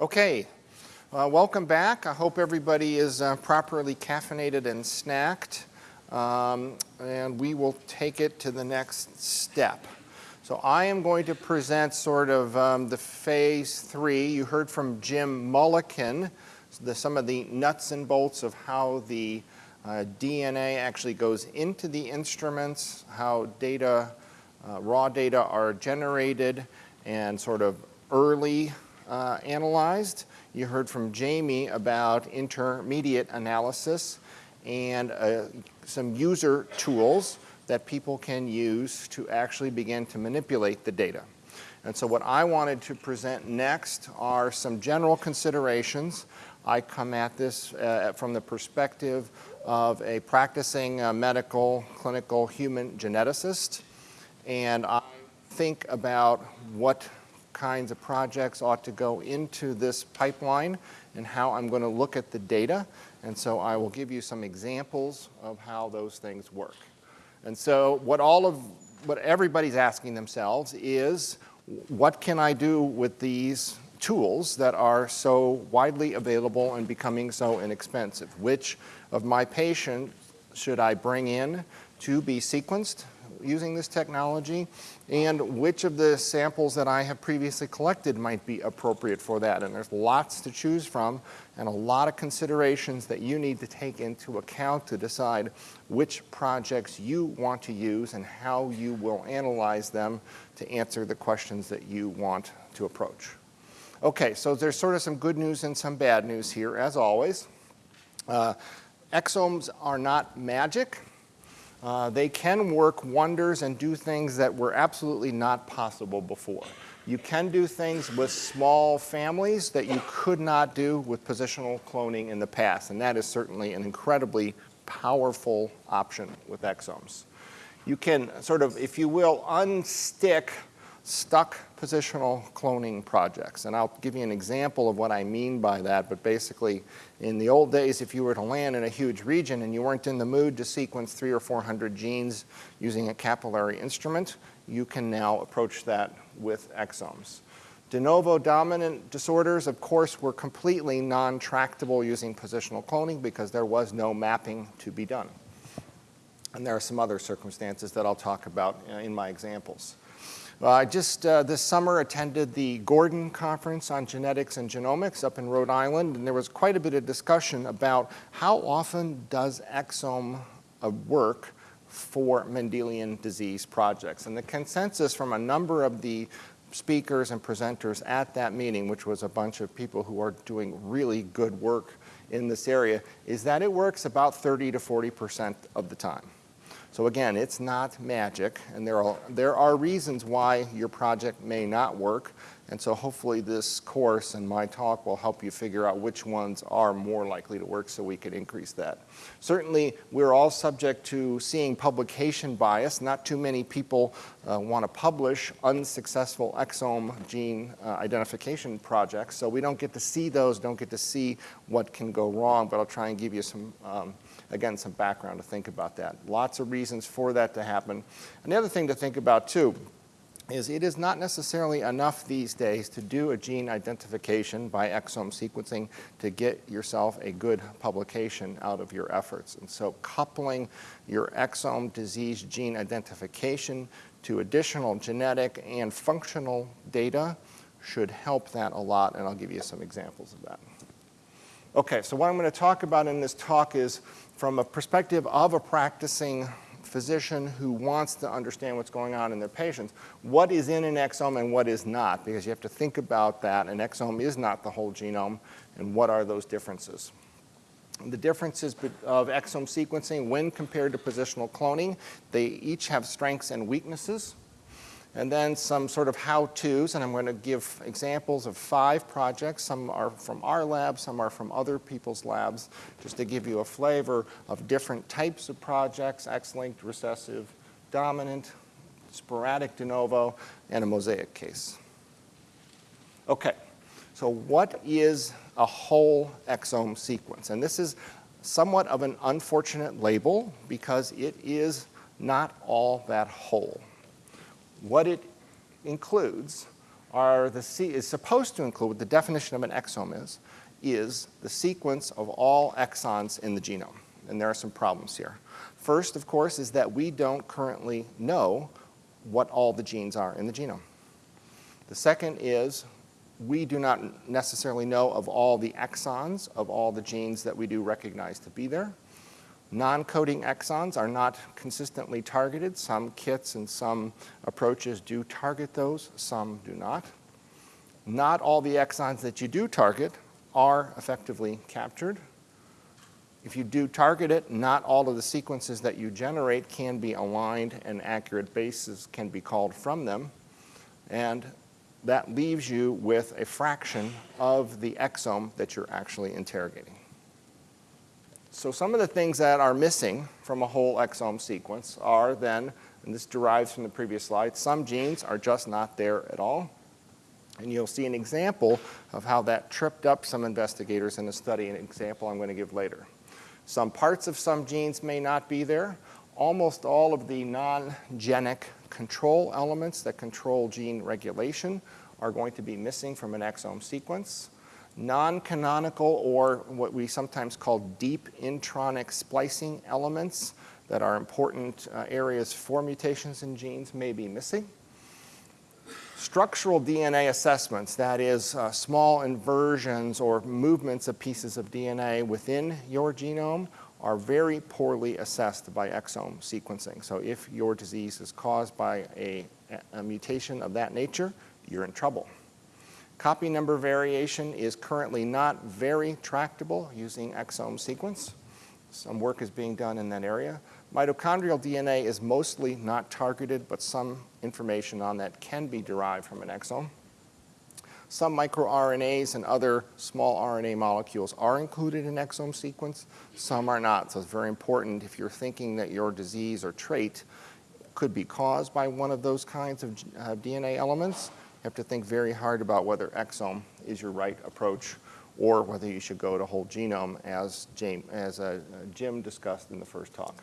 Okay, uh, welcome back. I hope everybody is uh, properly caffeinated and snacked. Um, and we will take it to the next step. So I am going to present sort of um, the phase three. You heard from Jim Mullikin, the, some of the nuts and bolts of how the uh, DNA actually goes into the instruments, how data, uh, raw data are generated and sort of early uh, analyzed. You heard from Jamie about intermediate analysis and uh, some user tools that people can use to actually begin to manipulate the data. And so what I wanted to present next are some general considerations. I come at this uh, from the perspective of a practicing uh, medical, clinical human geneticist. And I think about what kinds of projects ought to go into this pipeline and how I'm going to look at the data. And so I will give you some examples of how those things work. And so what all of, what everybody's asking themselves is, what can I do with these tools that are so widely available and becoming so inexpensive? Which of my patients should I bring in to be sequenced using this technology and which of the samples that I have previously collected might be appropriate for that. And there's lots to choose from and a lot of considerations that you need to take into account to decide which projects you want to use and how you will analyze them to answer the questions that you want to approach. Okay, so there's sort of some good news and some bad news here, as always. Uh, exomes are not magic. Uh, they can work wonders and do things that were absolutely not possible before. You can do things with small families that you could not do with positional cloning in the past, and that is certainly an incredibly powerful option with exomes. You can sort of, if you will, unstick stuck positional cloning projects. And I'll give you an example of what I mean by that, but basically in the old days, if you were to land in a huge region and you weren't in the mood to sequence three or 400 genes using a capillary instrument, you can now approach that with exomes. De novo dominant disorders, of course, were completely non-tractable using positional cloning because there was no mapping to be done. And there are some other circumstances that I'll talk about uh, in my examples. Uh, I just uh, this summer attended the Gordon Conference on Genetics and Genomics up in Rhode Island, and there was quite a bit of discussion about how often does exome uh, work for Mendelian disease projects. And the consensus from a number of the speakers and presenters at that meeting, which was a bunch of people who are doing really good work in this area, is that it works about 30 to 40% of the time. So again, it's not magic, and there are, there are reasons why your project may not work, and so hopefully this course and my talk will help you figure out which ones are more likely to work so we can increase that. Certainly, we're all subject to seeing publication bias. Not too many people uh, want to publish unsuccessful exome gene uh, identification projects, so we don't get to see those, don't get to see what can go wrong, but I'll try and give you some um, again, some background to think about that. Lots of reasons for that to happen. And the other thing to think about too is it is not necessarily enough these days to do a gene identification by exome sequencing to get yourself a good publication out of your efforts. And so coupling your exome disease gene identification to additional genetic and functional data should help that a lot, and I'll give you some examples of that. Okay, so what I'm going to talk about in this talk is from a perspective of a practicing physician who wants to understand what's going on in their patients, what is in an exome and what is not, because you have to think about that. An exome is not the whole genome, and what are those differences? The differences of exome sequencing when compared to positional cloning, they each have strengths and weaknesses and then some sort of how-tos, and I'm going to give examples of five projects. Some are from our lab, some are from other people's labs, just to give you a flavor of different types of projects, X-linked, recessive, dominant, sporadic de novo, and a mosaic case. Okay, so what is a whole exome sequence? And this is somewhat of an unfortunate label because it is not all that whole. What it includes are the, is supposed to include, what the definition of an exome is, is the sequence of all exons in the genome. And there are some problems here. First, of course, is that we don't currently know what all the genes are in the genome. The second is we do not necessarily know of all the exons of all the genes that we do recognize to be there. Non-coding exons are not consistently targeted. Some kits and some approaches do target those, some do not. Not all the exons that you do target are effectively captured. If you do target it, not all of the sequences that you generate can be aligned and accurate bases can be called from them. And that leaves you with a fraction of the exome that you're actually interrogating. So some of the things that are missing from a whole exome sequence are then, and this derives from the previous slide, some genes are just not there at all. And you'll see an example of how that tripped up some investigators in a study, an example I'm going to give later. Some parts of some genes may not be there. Almost all of the non-genic control elements that control gene regulation are going to be missing from an exome sequence. Non-canonical or what we sometimes call deep intronic splicing elements that are important uh, areas for mutations in genes may be missing. Structural DNA assessments, that is uh, small inversions or movements of pieces of DNA within your genome are very poorly assessed by exome sequencing. So if your disease is caused by a, a mutation of that nature, you're in trouble. Copy number variation is currently not very tractable using exome sequence. Some work is being done in that area. Mitochondrial DNA is mostly not targeted, but some information on that can be derived from an exome. Some microRNAs and other small RNA molecules are included in exome sequence. Some are not. So it's very important if you're thinking that your disease or trait could be caused by one of those kinds of uh, DNA elements, you have to think very hard about whether exome is your right approach or whether you should go to whole genome as, as uh, Jim discussed in the first talk.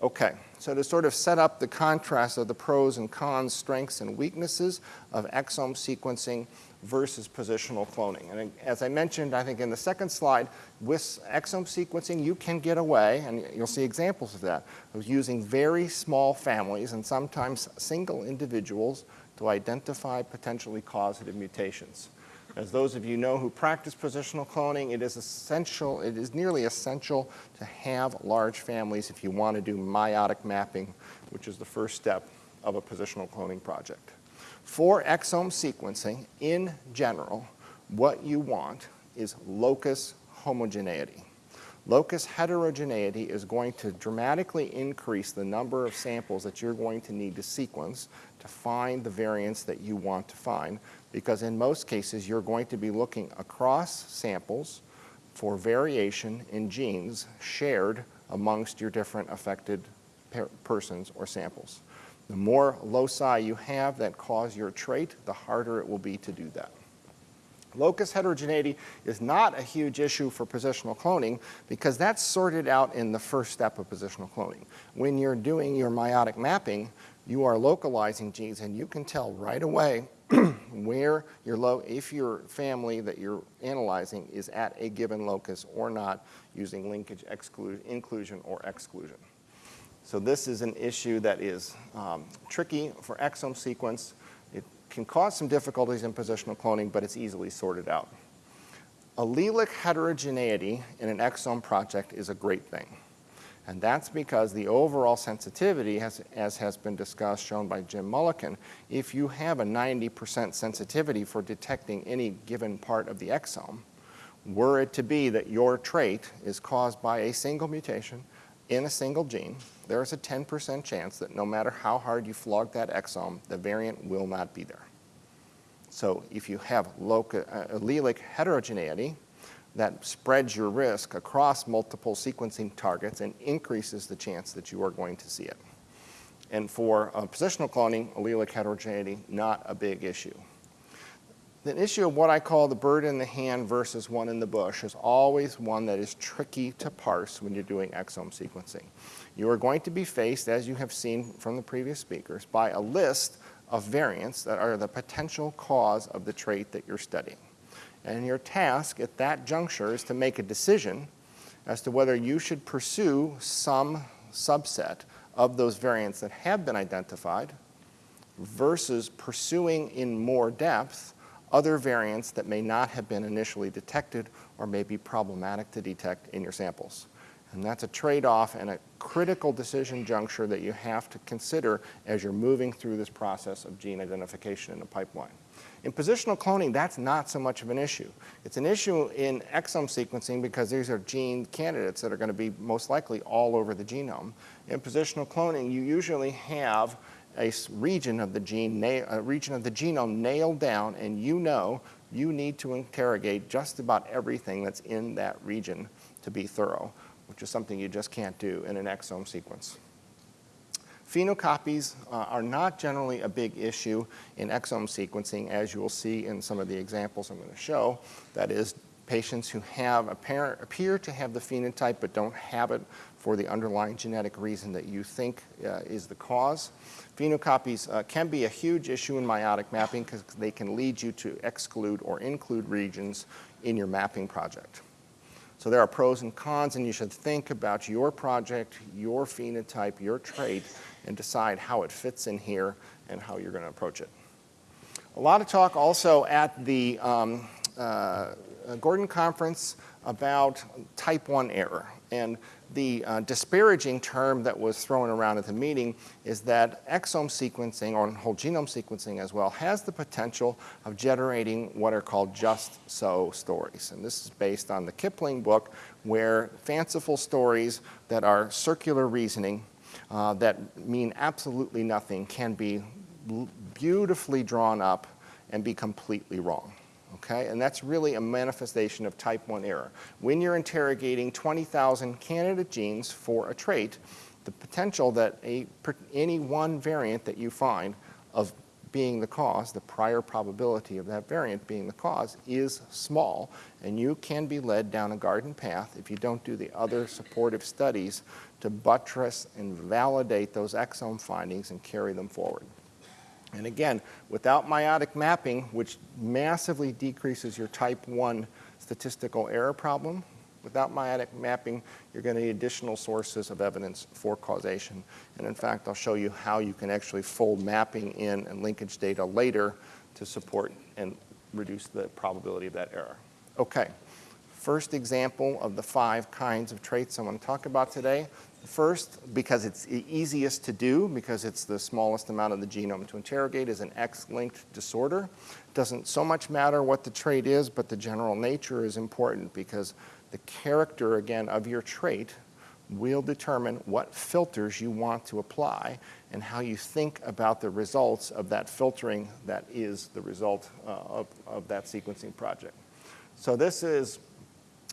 Okay, so to sort of set up the contrast of the pros and cons, strengths and weaknesses of exome sequencing versus positional cloning. And as I mentioned, I think in the second slide, with exome sequencing, you can get away, and you'll see examples of that, of using very small families and sometimes single individuals to identify potentially causative mutations. As those of you know who practice positional cloning, it is essential, it is nearly essential to have large families if you want to do meiotic mapping, which is the first step of a positional cloning project. For exome sequencing, in general, what you want is locus homogeneity. Locus heterogeneity is going to dramatically increase the number of samples that you're going to need to sequence find the variants that you want to find because in most cases you're going to be looking across samples for variation in genes shared amongst your different affected per persons or samples. The more loci you have that cause your trait, the harder it will be to do that. Locus heterogeneity is not a huge issue for positional cloning because that's sorted out in the first step of positional cloning. When you're doing your meiotic mapping, you are localizing genes and you can tell right away where your low, if your family that you're analyzing is at a given locus or not using linkage inclusion or exclusion. So this is an issue that is um, tricky for exome sequence. It can cause some difficulties in positional cloning, but it's easily sorted out. Allelic heterogeneity in an exome project is a great thing. And that's because the overall sensitivity, has, as has been discussed, shown by Jim Mullikin, if you have a 90% sensitivity for detecting any given part of the exome, were it to be that your trait is caused by a single mutation in a single gene, there is a 10% chance that no matter how hard you flog that exome, the variant will not be there. So if you have uh, allelic heterogeneity, that spreads your risk across multiple sequencing targets and increases the chance that you are going to see it. And for uh, positional cloning, allelic heterogeneity, not a big issue. The issue of what I call the bird in the hand versus one in the bush is always one that is tricky to parse when you're doing exome sequencing. You are going to be faced, as you have seen from the previous speakers, by a list of variants that are the potential cause of the trait that you're studying. And your task at that juncture is to make a decision as to whether you should pursue some subset of those variants that have been identified versus pursuing in more depth other variants that may not have been initially detected or may be problematic to detect in your samples. And that's a trade-off and a critical decision juncture that you have to consider as you're moving through this process of gene identification in the pipeline. In positional cloning, that's not so much of an issue. It's an issue in exome sequencing because these are gene candidates that are going to be most likely all over the genome. In positional cloning, you usually have a region of the gene, a region of the genome nailed down, and you know you need to interrogate just about everything that's in that region to be thorough, which is something you just can't do in an exome sequence. Phenocopies uh, are not generally a big issue in exome sequencing, as you will see in some of the examples I'm going to show. That is, patients who have apparent, appear to have the phenotype but don't have it for the underlying genetic reason that you think uh, is the cause. Phenocopies uh, can be a huge issue in meiotic mapping because they can lead you to exclude or include regions in your mapping project. So there are pros and cons, and you should think about your project, your phenotype, your trait, and decide how it fits in here and how you're going to approach it. A lot of talk also at the um, uh, Gordon conference about type 1 error. And the uh, disparaging term that was thrown around at the meeting is that exome sequencing, or whole genome sequencing as well, has the potential of generating what are called just so stories. And this is based on the Kipling book, where fanciful stories that are circular reasoning uh, that mean absolutely nothing can be beautifully drawn up and be completely wrong okay? And that's really a manifestation of type 1 error. When you're interrogating 20,000 candidate genes for a trait, the potential that a, any one variant that you find of being the cause, the prior probability of that variant being the cause is small, and you can be led down a garden path if you don't do the other supportive studies to buttress and validate those exome findings and carry them forward. And again, without meiotic mapping, which massively decreases your type 1 statistical error problem, without meiotic mapping, you're going to need additional sources of evidence for causation. And in fact, I'll show you how you can actually fold mapping in and linkage data later to support and reduce the probability of that error. Okay, first example of the five kinds of traits I want to talk about today. First, because it's easiest to do, because it's the smallest amount of the genome to interrogate, is an X-linked disorder. Doesn't so much matter what the trait is, but the general nature is important because the character, again, of your trait will determine what filters you want to apply and how you think about the results of that filtering that is the result uh, of, of that sequencing project. So this is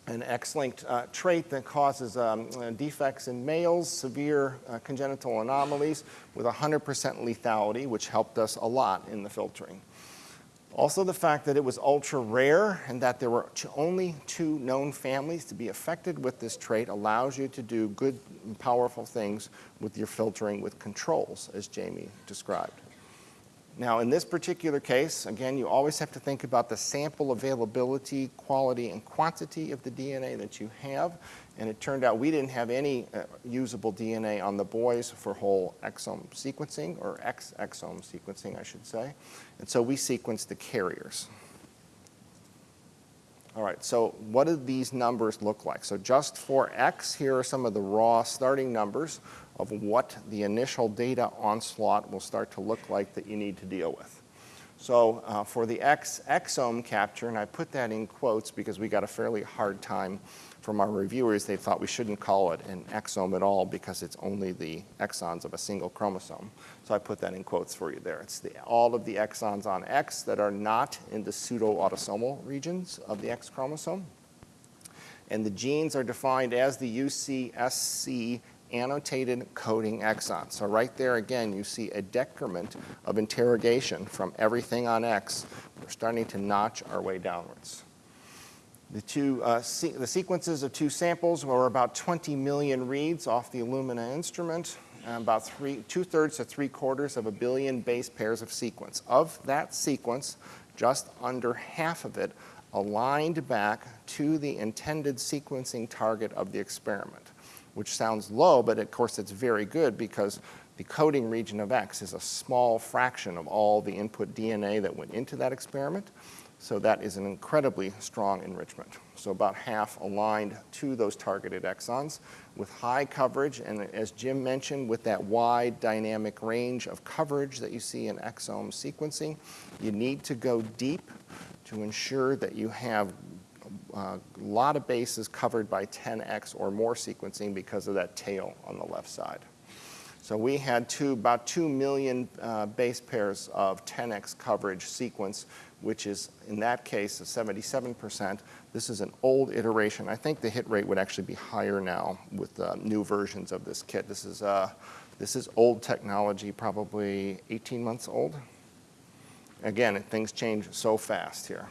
an X-linked uh, trait that causes um, uh, defects in males, severe uh, congenital anomalies with 100% lethality, which helped us a lot in the filtering. Also the fact that it was ultra rare and that there were only two known families to be affected with this trait allows you to do good and powerful things with your filtering with controls, as Jamie described. Now, in this particular case, again, you always have to think about the sample availability, quality, and quantity of the DNA that you have. And it turned out we didn't have any uh, usable DNA on the boys for whole exome sequencing, or X exome sequencing, I should say. And so we sequenced the carriers. All right, so what do these numbers look like? So just for X, here are some of the raw starting numbers of what the initial data onslaught will start to look like that you need to deal with. So uh, for the X exome capture, and I put that in quotes because we got a fairly hard time from our reviewers. They thought we shouldn't call it an exome at all because it's only the exons of a single chromosome. So I put that in quotes for you there. It's the, all of the exons on X that are not in the pseudo-autosomal regions of the X chromosome. And the genes are defined as the UCSC annotated coding exon. So right there again, you see a decrement of interrogation from everything on X. We're starting to notch our way downwards. The, two, uh, the sequences of two samples were about 20 million reads off the Illumina instrument. about two-thirds to three-quarters of a billion base pairs of sequence. Of that sequence, just under half of it aligned back to the intended sequencing target of the experiment, which sounds low, but of course it's very good because the coding region of X is a small fraction of all the input DNA that went into that experiment. So that is an incredibly strong enrichment. So about half aligned to those targeted exons with high coverage, and as Jim mentioned, with that wide dynamic range of coverage that you see in exome sequencing, you need to go deep to ensure that you have a lot of bases covered by 10x or more sequencing because of that tail on the left side. So we had two, about 2 million uh, base pairs of 10x coverage sequence, which is, in that case, a 77%. This is an old iteration. I think the hit rate would actually be higher now with uh, new versions of this kit. This is, uh, this is old technology, probably 18 months old. Again, things change so fast here.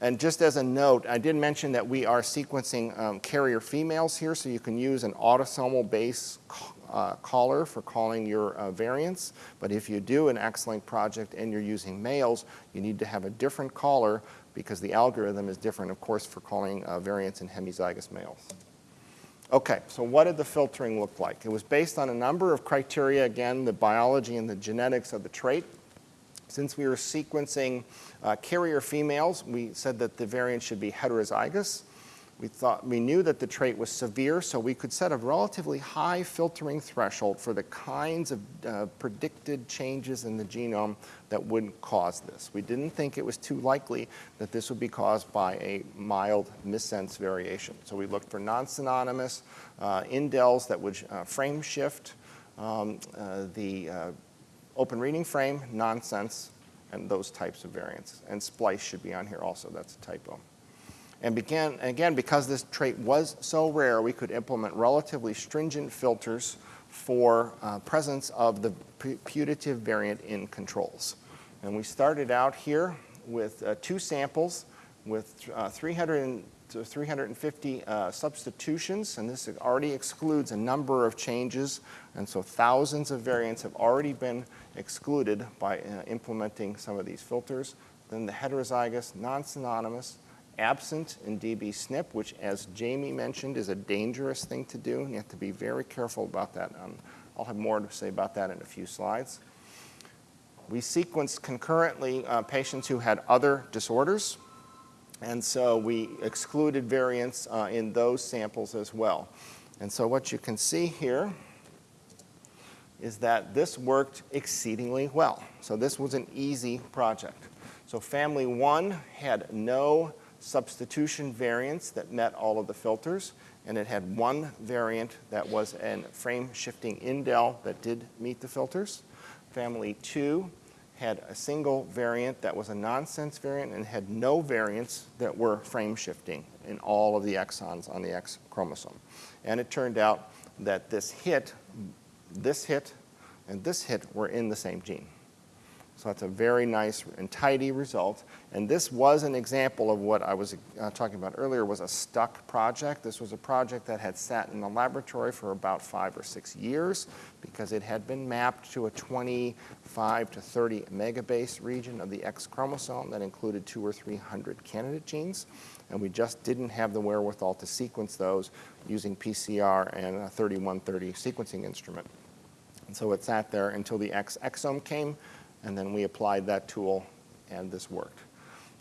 And just as a note, I did mention that we are sequencing um, carrier females here, so you can use an autosomal base uh, caller for calling your uh, variants. But if you do an X-Link project and you're using males, you need to have a different caller because the algorithm is different, of course, for calling uh, variants in hemizygous males. Okay, so what did the filtering look like? It was based on a number of criteria, again, the biology and the genetics of the trait. Since we were sequencing uh, carrier females, we said that the variant should be heterozygous. We, thought, we knew that the trait was severe, so we could set a relatively high filtering threshold for the kinds of uh, predicted changes in the genome that would cause this. We didn't think it was too likely that this would be caused by a mild missense variation. So we looked for non-synonymous uh, indels that would uh, frame shift um, uh, the uh, open reading frame, nonsense, and those types of variants. And splice should be on here also, that's a typo. And began, again, because this trait was so rare, we could implement relatively stringent filters for uh, presence of the putative variant in controls. And we started out here with uh, two samples with uh, 300 to 350 uh, substitutions, and this already excludes a number of changes, and so thousands of variants have already been excluded by uh, implementing some of these filters. Then the heterozygous, non-synonymous, absent in DB SNP, which as Jamie mentioned is a dangerous thing to do, and you have to be very careful about that. Um, I'll have more to say about that in a few slides. We sequenced concurrently uh, patients who had other disorders, and so we excluded variants uh, in those samples as well. And so what you can see here is that this worked exceedingly well. So this was an easy project. So family one had no substitution variants that met all of the filters, and it had one variant that was a frame shifting indel that did meet the filters. Family two had a single variant that was a nonsense variant and had no variants that were frame shifting in all of the exons on the X chromosome. And it turned out that this hit, this hit, and this hit were in the same gene. So that's a very nice and tidy result. And this was an example of what I was uh, talking about earlier was a stuck project. This was a project that had sat in the laboratory for about five or six years because it had been mapped to a 25 to 30 megabase region of the X chromosome that included two or 300 candidate genes. And we just didn't have the wherewithal to sequence those using PCR and a 3130 sequencing instrument. And so it sat there until the X exome came, and then we applied that tool and this worked.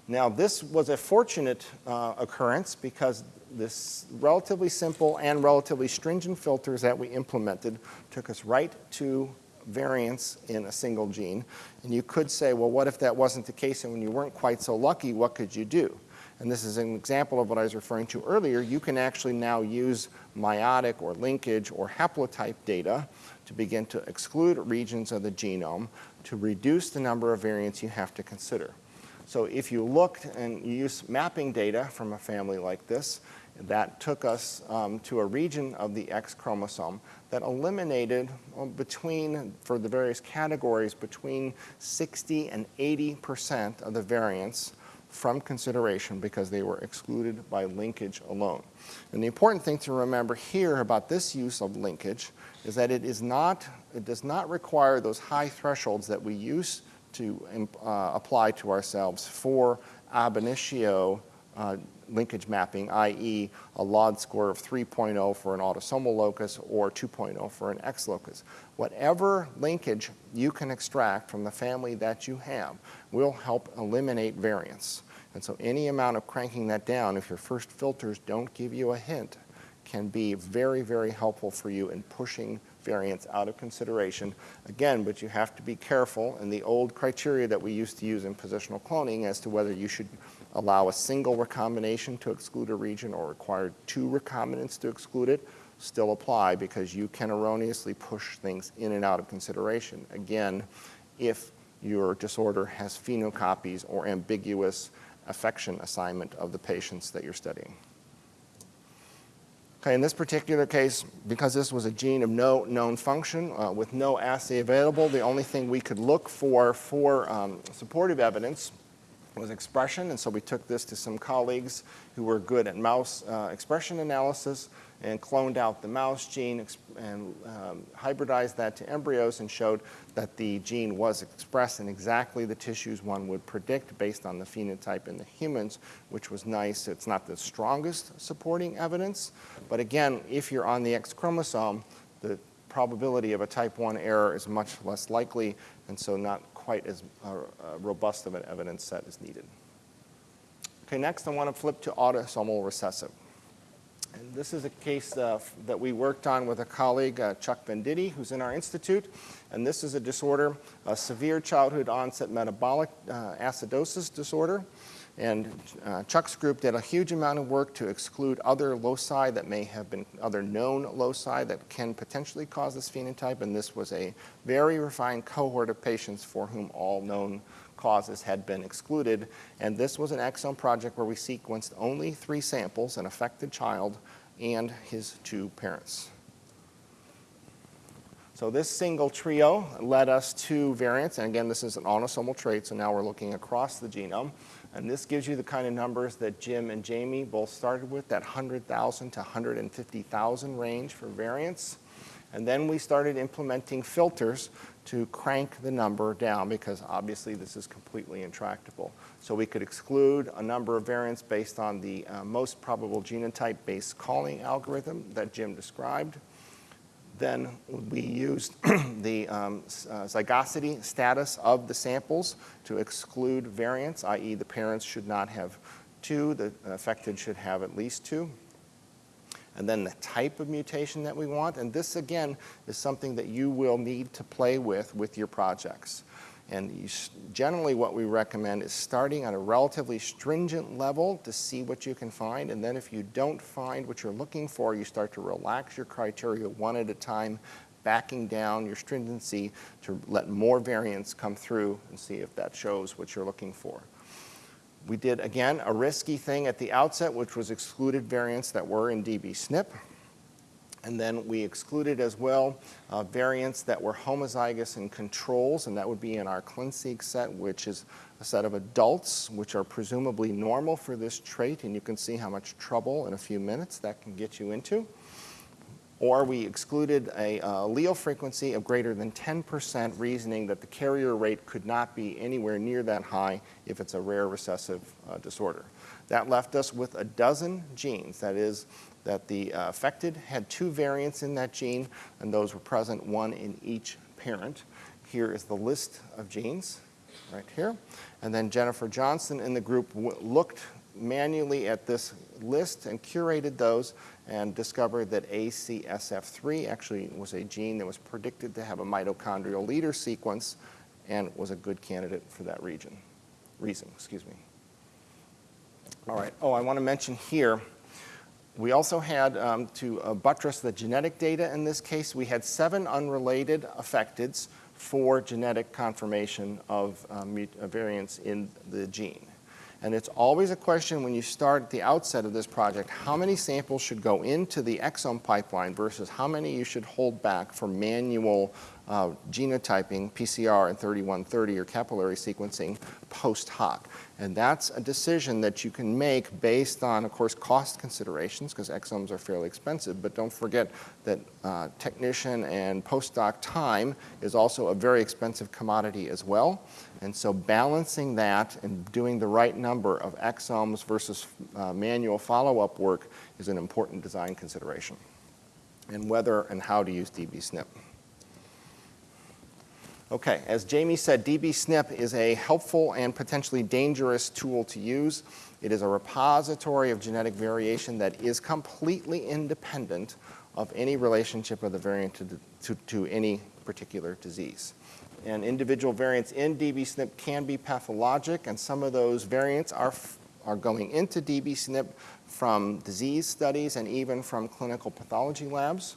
Now this was a fortunate uh, occurrence because this relatively simple and relatively stringent filters that we implemented took us right to variants in a single gene. And you could say, well, what if that wasn't the case and when you weren't quite so lucky, what could you do? And this is an example of what I was referring to earlier. You can actually now use meiotic or linkage or haplotype data to begin to exclude regions of the genome to reduce the number of variants you have to consider. So if you looked and you use mapping data from a family like this, that took us um, to a region of the X chromosome that eliminated between, for the various categories, between 60 and 80 percent of the variants from consideration because they were excluded by linkage alone. And the important thing to remember here about this use of linkage is that it is not, it does not require those high thresholds that we use to uh, apply to ourselves for ab initio uh, linkage mapping, i.e. a LOD score of 3.0 for an autosomal locus or 2.0 for an X locus. Whatever linkage you can extract from the family that you have will help eliminate variance. And so any amount of cranking that down, if your first filters don't give you a hint, can be very, very helpful for you in pushing variance out of consideration. Again, but you have to be careful in the old criteria that we used to use in positional cloning as to whether you should allow a single recombination to exclude a region or require two recombinants to exclude it still apply because you can erroneously push things in and out of consideration. Again, if your disorder has phenocopies or ambiguous affection assignment of the patients that you're studying. Okay, in this particular case, because this was a gene of no known function uh, with no assay available, the only thing we could look for for um, supportive evidence was expression, and so we took this to some colleagues who were good at mouse uh, expression analysis and cloned out the mouse gene and um, hybridized that to embryos and showed that the gene was expressed in exactly the tissues one would predict based on the phenotype in the humans, which was nice. It's not the strongest supporting evidence, but again, if you're on the X chromosome, the probability of a type 1 error is much less likely, and so not quite as uh, uh, robust of an evidence set is needed. Okay, next I want to flip to autosomal recessive. And this is a case uh, that we worked on with a colleague, uh, Chuck Venditti, who's in our institute. And this is a disorder, a severe childhood onset metabolic uh, acidosis disorder. And uh, Chuck's group did a huge amount of work to exclude other loci that may have been other known loci that can potentially cause this phenotype. And this was a very refined cohort of patients for whom all known causes had been excluded. And this was an exome project where we sequenced only three samples, an affected child and his two parents. So this single trio led us to variants, and again, this is an autosomal trait, so now we're looking across the genome. And this gives you the kind of numbers that Jim and Jamie both started with, that 100,000 to 150,000 range for variants. And then we started implementing filters to crank the number down because obviously this is completely intractable. So we could exclude a number of variants based on the uh, most probable genotype-based calling algorithm that Jim described. Then we used the um, uh, zygosity status of the samples to exclude variants, i.e. the parents should not have two, the affected should have at least two. And then the type of mutation that we want, and this again is something that you will need to play with with your projects. And generally what we recommend is starting at a relatively stringent level to see what you can find. And then if you don't find what you're looking for, you start to relax your criteria one at a time, backing down your stringency to let more variants come through and see if that shows what you're looking for. We did, again, a risky thing at the outset, which was excluded variants that were in DB-SNP. And then we excluded as well uh, variants that were homozygous in controls, and that would be in our ClinSeq set, which is a set of adults, which are presumably normal for this trait, and you can see how much trouble in a few minutes that can get you into. Or we excluded a uh, allele frequency of greater than 10%, reasoning that the carrier rate could not be anywhere near that high if it's a rare recessive uh, disorder. That left us with a dozen genes, that is, that the uh, affected had two variants in that gene, and those were present, one in each parent. Here is the list of genes, right here. And then Jennifer Johnston in the group looked manually at this list and curated those and discovered that ACSF3 actually was a gene that was predicted to have a mitochondrial leader sequence and was a good candidate for that region, reason. Excuse me. All right. Oh, I want to mention here we also had, um, to uh, buttress the genetic data in this case, we had seven unrelated affecteds for genetic confirmation of um, variants in the gene. And it's always a question when you start at the outset of this project, how many samples should go into the exome pipeline versus how many you should hold back for manual uh, genotyping, PCR and 3130 or capillary sequencing post hoc. And that's a decision that you can make based on, of course, cost considerations, because exomes are fairly expensive, but don't forget that uh, technician and postdoc time is also a very expensive commodity as well. And so balancing that and doing the right number of exomes versus uh, manual follow-up work is an important design consideration. And whether and how to use dbSNP. Okay, as Jamie said, dbSNP is a helpful and potentially dangerous tool to use. It is a repository of genetic variation that is completely independent of any relationship of the variant to, to, to any particular disease. And individual variants in dbSNP can be pathologic, and some of those variants are, are going into dbSNP from disease studies and even from clinical pathology labs.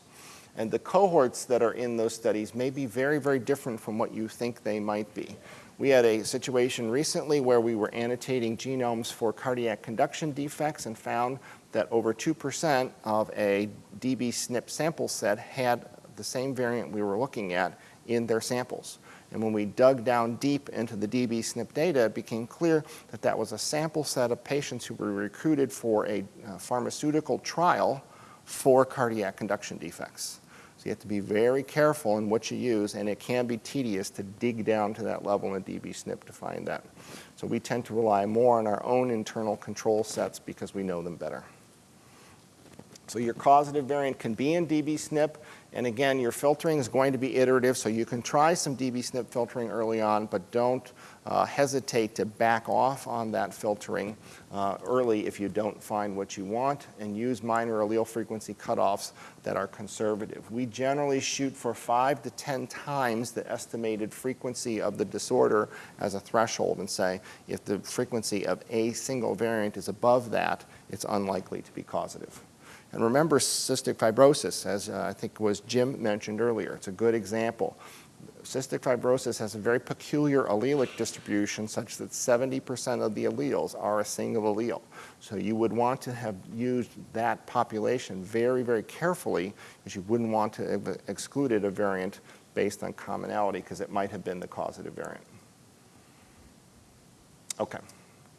And the cohorts that are in those studies may be very, very different from what you think they might be. We had a situation recently where we were annotating genomes for cardiac conduction defects and found that over 2% of a dbSNP sample set had the same variant we were looking at in their samples. And when we dug down deep into the dbSNP data, it became clear that that was a sample set of patients who were recruited for a uh, pharmaceutical trial for cardiac conduction defects So you have to be very careful in what you use, and it can be tedious to dig down to that level in dbSNP to find that. So we tend to rely more on our own internal control sets because we know them better. So your causative variant can be in dbSNP, and again, your filtering is going to be iterative, so you can try some dbSNP filtering early on, but don't uh, hesitate to back off on that filtering uh, early if you don't find what you want and use minor allele frequency cutoffs that are conservative. We generally shoot for five to 10 times the estimated frequency of the disorder as a threshold and say if the frequency of a single variant is above that, it's unlikely to be causative. And remember cystic fibrosis, as uh, I think was Jim mentioned earlier. It's a good example cystic fibrosis has a very peculiar allelic distribution such that 70% of the alleles are a single allele. So you would want to have used that population very, very carefully because you wouldn't want to have excluded a variant based on commonality because it might have been the causative variant. Okay,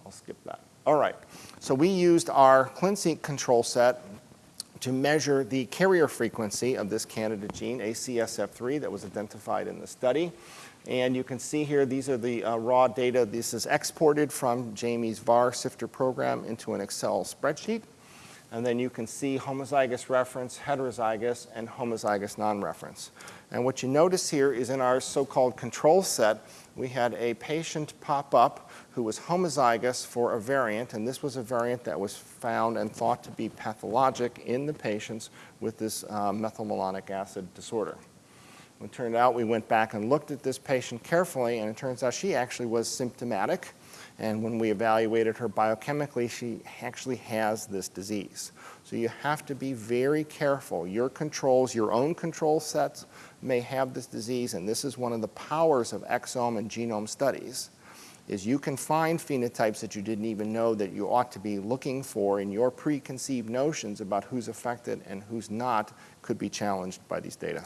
I'll skip that. All right, so we used our ClinSeq control set to measure the carrier frequency of this candidate gene, ACSF3, that was identified in the study. And you can see here, these are the uh, raw data. This is exported from Jamie's VarSifter program into an Excel spreadsheet. And then you can see homozygous reference, heterozygous, and homozygous non-reference. And what you notice here is in our so-called control set, we had a patient pop up who was homozygous for a variant, and this was a variant that was found and thought to be pathologic in the patients with this uh, methylmalonic acid disorder. It turned out we went back and looked at this patient carefully, and it turns out she actually was symptomatic. And when we evaluated her biochemically, she actually has this disease. So you have to be very careful. Your controls, your own control sets may have this disease, and this is one of the powers of exome and genome studies, is you can find phenotypes that you didn't even know that you ought to be looking for in your preconceived notions about who's affected and who's not could be challenged by these data.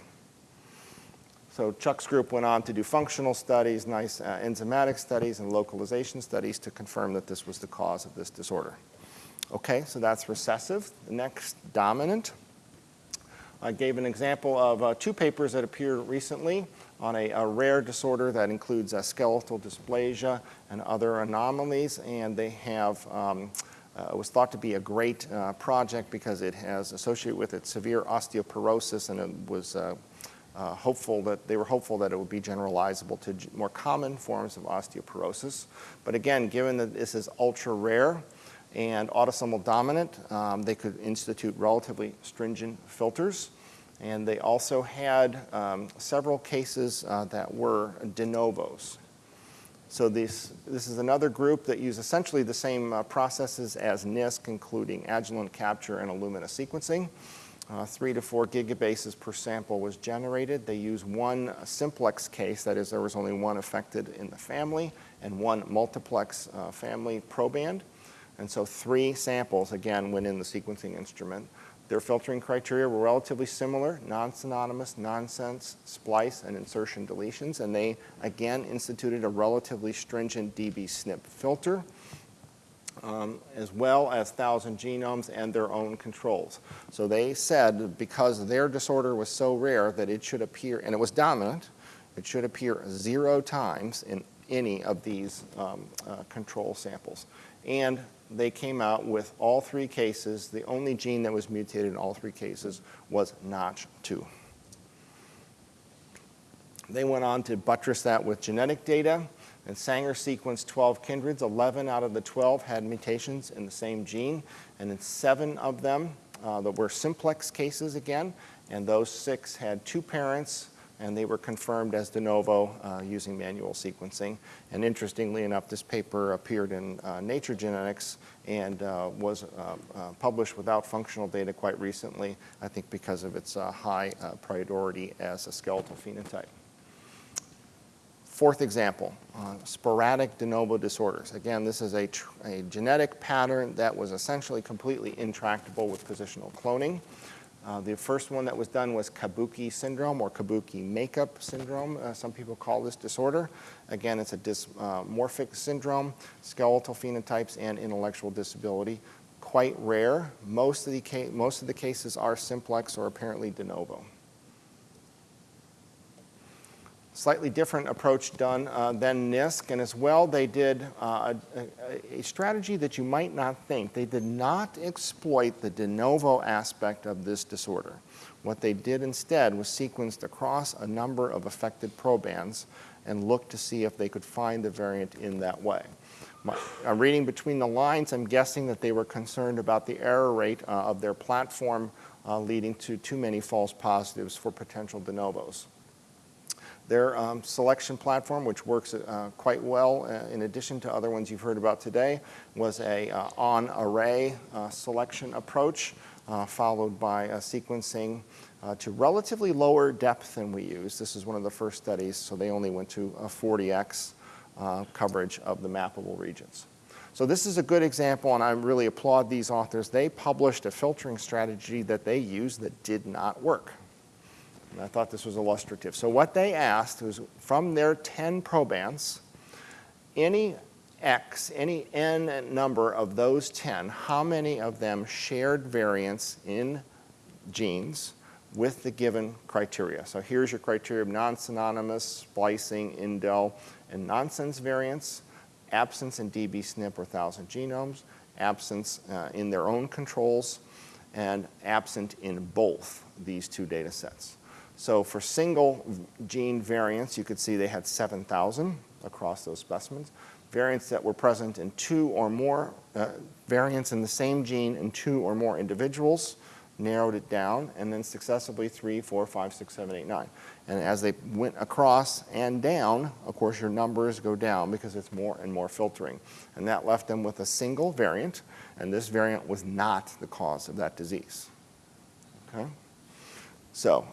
So Chuck's group went on to do functional studies, nice uh, enzymatic studies, and localization studies to confirm that this was the cause of this disorder. Okay, so that's recessive. The next, dominant. I gave an example of uh, two papers that appeared recently on a, a rare disorder that includes uh, skeletal dysplasia and other anomalies, and they have um, uh, was thought to be a great uh, project because it has associated with it severe osteoporosis and it was uh, uh, hopeful that they were hopeful that it would be generalizable to more common forms of osteoporosis. But again, given that this is ultra rare and autosomal dominant, um, they could institute relatively stringent filters. And they also had um, several cases uh, that were de novos. So this, this is another group that use essentially the same uh, processes as NISC, including Agilent capture and Illumina sequencing. Uh, three to four gigabases per sample was generated. They used one simplex case, that is there was only one affected in the family, and one multiplex uh, family proband. And so three samples, again, went in the sequencing instrument. Their filtering criteria were relatively similar, non-synonymous, nonsense, splice, and insertion deletions, and they again instituted a relatively stringent db-SNP filter, um, as well as 1,000 genomes and their own controls. So they said because their disorder was so rare that it should appear, and it was dominant, it should appear zero times in any of these um, uh, control samples. And they came out with all three cases. The only gene that was mutated in all three cases was Notch2. They went on to buttress that with genetic data. And Sanger sequenced 12 kindreds. 11 out of the 12 had mutations in the same gene. And in seven of them, uh, that were simplex cases again. And those six had two parents and they were confirmed as de novo uh, using manual sequencing. And interestingly enough, this paper appeared in uh, Nature Genetics and uh, was uh, uh, published without functional data quite recently, I think because of its uh, high priority as a skeletal phenotype. Fourth example, sporadic de novo disorders. Again, this is a, a genetic pattern that was essentially completely intractable with positional cloning. Uh, the first one that was done was Kabuki syndrome or Kabuki makeup syndrome. Uh, some people call this disorder. Again, it's a dysmorphic uh, syndrome, skeletal phenotypes, and intellectual disability. Quite rare. Most of the, most of the cases are simplex or apparently de novo slightly different approach done uh, than NISC, and as well they did uh, a, a, strategy that you might not think. They did not exploit the de novo aspect of this disorder. What they did instead was sequenced across a number of affected probands and looked to see if they could find the variant in that way. My, I'm reading between the lines, I'm guessing that they were concerned about the error rate uh, of their platform uh, leading to too many false positives for potential de novos. Their um, selection platform, which works uh, quite well uh, in addition to other ones you've heard about today, was a uh, on-array uh, selection approach uh, followed by sequencing uh, to relatively lower depth than we use. This is one of the first studies, so they only went to a 40x coverage of the mappable regions. So this is a good example, and I really applaud these authors. They published a filtering strategy that they used that did not work. And I thought this was illustrative. So what they asked was from their 10 probands, any X, any N number of those 10, how many of them shared variants in genes with the given criteria. So here's your criteria of non-synonymous, splicing, indel, and nonsense variants, absence in db-SNP or 1,000 genomes, absence uh, in their own controls, and absent in both these two data sets. So for single gene variants, you could see they had 7,000 across those specimens. Variants that were present in two or more, uh, variants in the same gene in two or more individuals, narrowed it down, and then successively three, four, five, six, seven, eight, nine. And as they went across and down, of course, your numbers go down because it's more and more filtering. And that left them with a single variant, and this variant was not the cause of that disease. Okay? So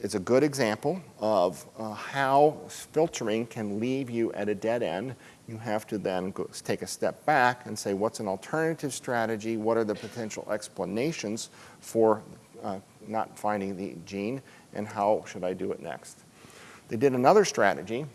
it's a good example of uh, how filtering can leave you at a dead end. You have to then go, take a step back and say, what's an alternative strategy? What are the potential explanations for uh, not finding the gene? And how should I do it next? They did another strategy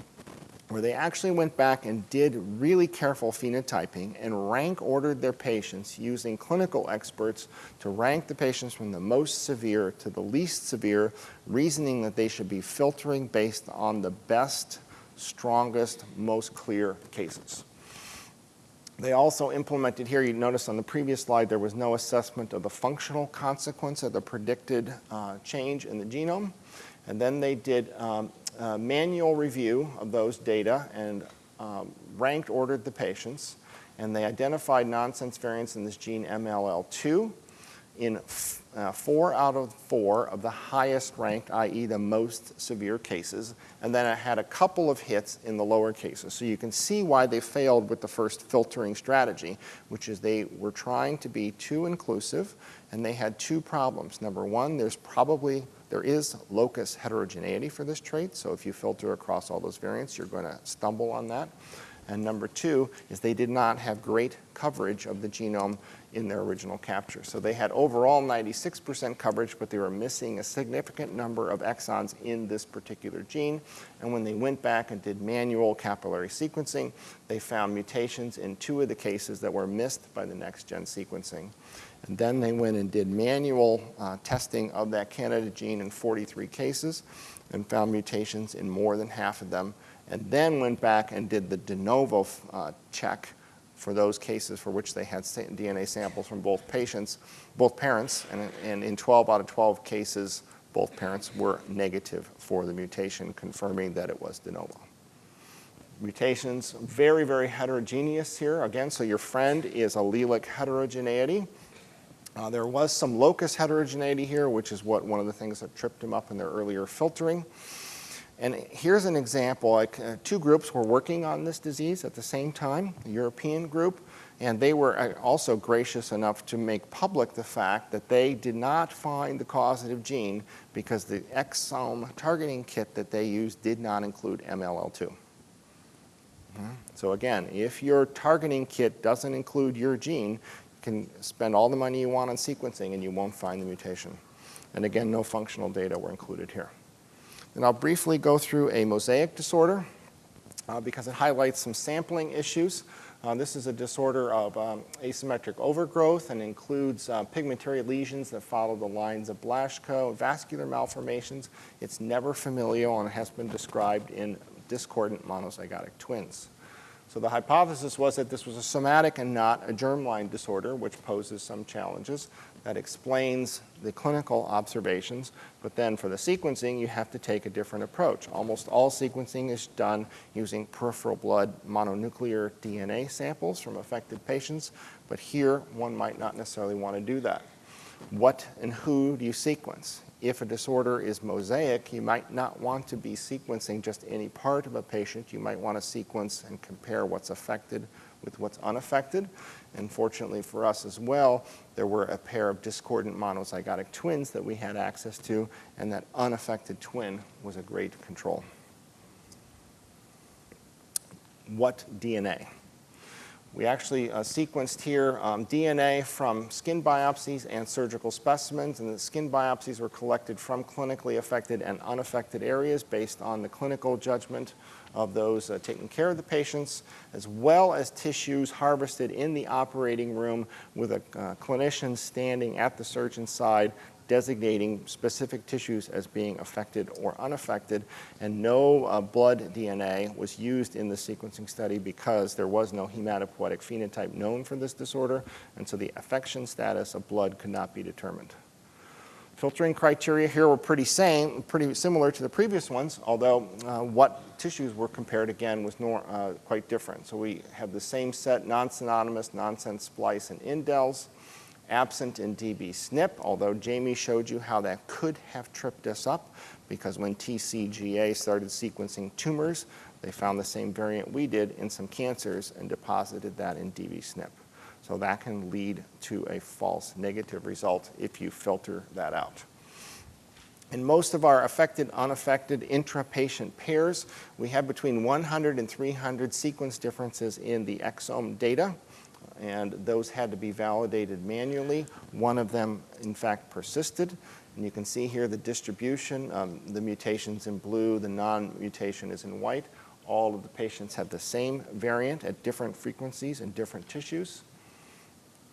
where they actually went back and did really careful phenotyping and rank ordered their patients using clinical experts to rank the patients from the most severe to the least severe, reasoning that they should be filtering based on the best, strongest, most clear cases. They also implemented here, you notice on the previous slide, there was no assessment of the functional consequence of the predicted uh, change in the genome. And then they did um, uh, manual review of those data and um, ranked ordered the patients. And they identified nonsense variants in this gene MLL2 in uh, four out of four of the highest ranked, i.e. the most severe cases, and then it had a couple of hits in the lower cases. So you can see why they failed with the first filtering strategy, which is they were trying to be too inclusive, and they had two problems. Number one, there's probably there is locus heterogeneity for this trait, so if you filter across all those variants, you're going to stumble on that. And number two is they did not have great coverage of the genome in their original capture. So they had overall 96% coverage, but they were missing a significant number of exons in this particular gene. And when they went back and did manual capillary sequencing, they found mutations in two of the cases that were missed by the next-gen sequencing. And then they went and did manual uh, testing of that candidate gene in 43 cases and found mutations in more than half of them, and then went back and did the de novo uh, check for those cases for which they had DNA samples from both patients, both parents, and, and in 12 out of 12 cases, both parents were negative for the mutation, confirming that it was de novo. Mutations, very, very heterogeneous here. Again, so your friend is allelic heterogeneity. Uh, there was some locus heterogeneity here, which is what one of the things that tripped him up in their earlier filtering. And here's an example, like uh, two groups were working on this disease at the same time, the European group, and they were uh, also gracious enough to make public the fact that they did not find the causative gene because the exome targeting kit that they used did not include MLL2. Mm-hmm. So again, if your targeting kit doesn't include your gene, can spend all the money you want on sequencing and you won't find the mutation. And again, no functional data were included here. And I'll briefly go through a mosaic disorder uh, because it highlights some sampling issues. Uh, this is a disorder of um, asymmetric overgrowth and includes uh, pigmentary lesions that follow the lines of Blaschko, vascular malformations. It's never familial and has been described in discordant monozygotic twins. So the hypothesis was that this was a somatic and not a germline disorder, which poses some challenges that explains the clinical observations, but then for the sequencing, you have to take a different approach. Almost all sequencing is done using peripheral blood mononuclear DNA samples from affected patients, but here one might not necessarily want to do that. What and who do you sequence? If a disorder is mosaic, you might not want to be sequencing just any part of a patient. You might want to sequence and compare what's affected with what's unaffected. And fortunately for us as well, there were a pair of discordant monozygotic twins that we had access to, and that unaffected twin was a great control. What DNA? We actually uh, sequenced here um, DNA from skin biopsies and surgical specimens, and the skin biopsies were collected from clinically affected and unaffected areas based on the clinical judgment of those uh, taking care of the patients, as well as tissues harvested in the operating room with a uh, clinician standing at the surgeon's side designating specific tissues as being affected or unaffected, and no uh, blood DNA was used in the sequencing study because there was no hematopoietic phenotype known for this disorder, and so the affection status of blood could not be determined. Filtering criteria here were pretty same, pretty similar to the previous ones, although uh, what tissues were compared again was nor, uh, quite different. So we have the same set, non-synonymous, nonsense splice and indels, absent in DB SNP, although Jamie showed you how that could have tripped us up because when TCGA started sequencing tumors, they found the same variant we did in some cancers and deposited that in DB SNP. So that can lead to a false negative result if you filter that out. In most of our affected, unaffected intra-patient pairs, we have between 100 and 300 sequence differences in the exome data, and those had to be validated manually. One of them, in fact, persisted. And you can see here the distribution, um, the mutations in blue, the non-mutation is in white. All of the patients had the same variant at different frequencies in different tissues.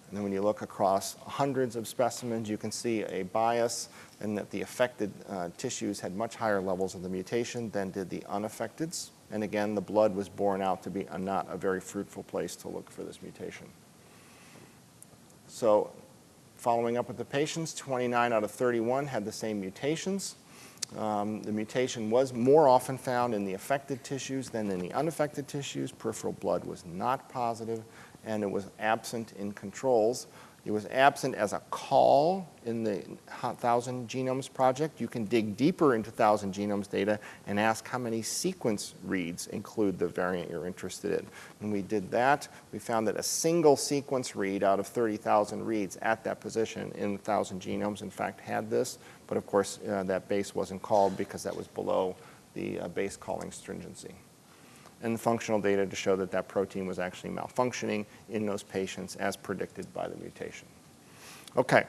And then when you look across hundreds of specimens, you can see a bias in that the affected uh, tissues had much higher levels of the mutation than did the unaffecteds. And again, the blood was borne out to be a, not a very fruitful place to look for this mutation. So following up with the patients, 29 out of 31 had the same mutations. Um, the mutation was more often found in the affected tissues than in the unaffected tissues. Peripheral blood was not positive and it was absent in controls. It was absent as a call in the 1,000 Genomes Project. You can dig deeper into 1,000 Genomes data and ask how many sequence reads include the variant you're interested in. When we did that, we found that a single sequence read out of 30,000 reads at that position in 1,000 genomes, in fact, had this. But of course, uh, that base wasn't called because that was below the uh, base calling stringency. And the functional data to show that that protein was actually malfunctioning in those patients as predicted by the mutation. Okay,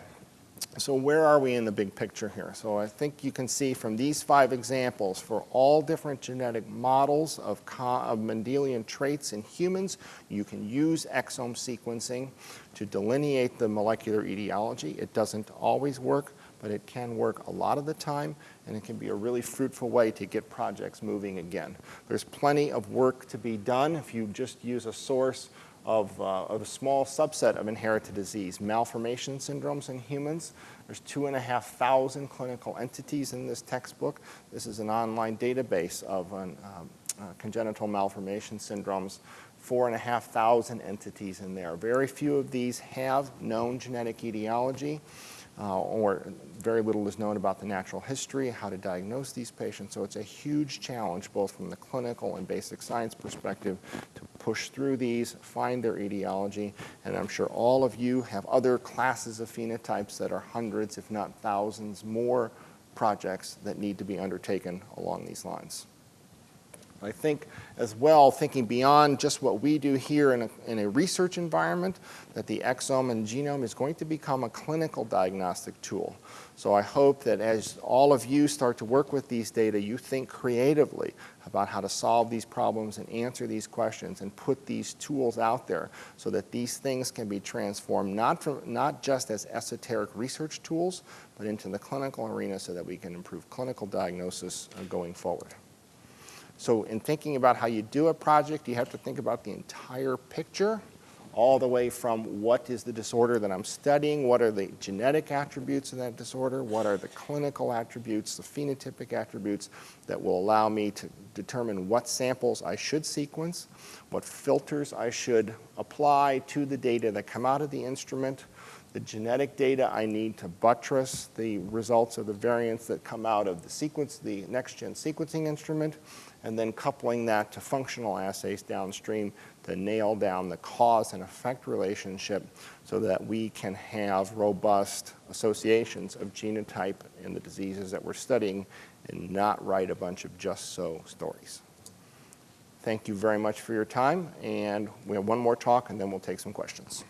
so where are we in the big picture here? So I think you can see from these five examples for all different genetic models of, of Mendelian traits in humans, you can use exome sequencing to delineate the molecular etiology. It doesn't always work, but it can work a lot of the time, and it can be a really fruitful way to get projects moving again. There's plenty of work to be done if you just use a source of, uh, of, a small subset of inherited disease, malformation syndromes in humans. There's two and a half thousand clinical entities in this textbook. This is an online database of an, um, uh, congenital malformation syndromes, four and a half thousand entities in there. Very few of these have known genetic etiology uh, or very little is known about the natural history, how to diagnose these patients. So it's a huge challenge, both from the clinical and basic science perspective, to push through these, find their etiology, and I'm sure all of you have other classes of phenotypes that are hundreds, if not thousands, more projects that need to be undertaken along these lines. I think as well, thinking beyond just what we do here in a, in a, research environment, that the exome and genome is going to become a clinical diagnostic tool. So I hope that as all of you start to work with these data, you think creatively about how to solve these problems and answer these questions and put these tools out there so that these things can be transformed not, from, not just as esoteric research tools, but into the clinical arena so that we can improve clinical diagnosis uh, going forward. So in thinking about how you do a project, you have to think about the entire picture, all the way from what is the disorder that I'm studying, what are the genetic attributes of that disorder, what are the clinical attributes, the phenotypic attributes that will allow me to determine what samples I should sequence, what filters I should apply to the data that come out of the instrument, the genetic data I need to buttress the results of the variants that come out of the sequence, the next-gen sequencing instrument, and then coupling that to functional assays downstream to nail down the cause and effect relationship so that we can have robust associations of genotype in the diseases that we're studying and not write a bunch of just so stories. Thank you very much for your time, and we have one more talk and then we'll take some questions.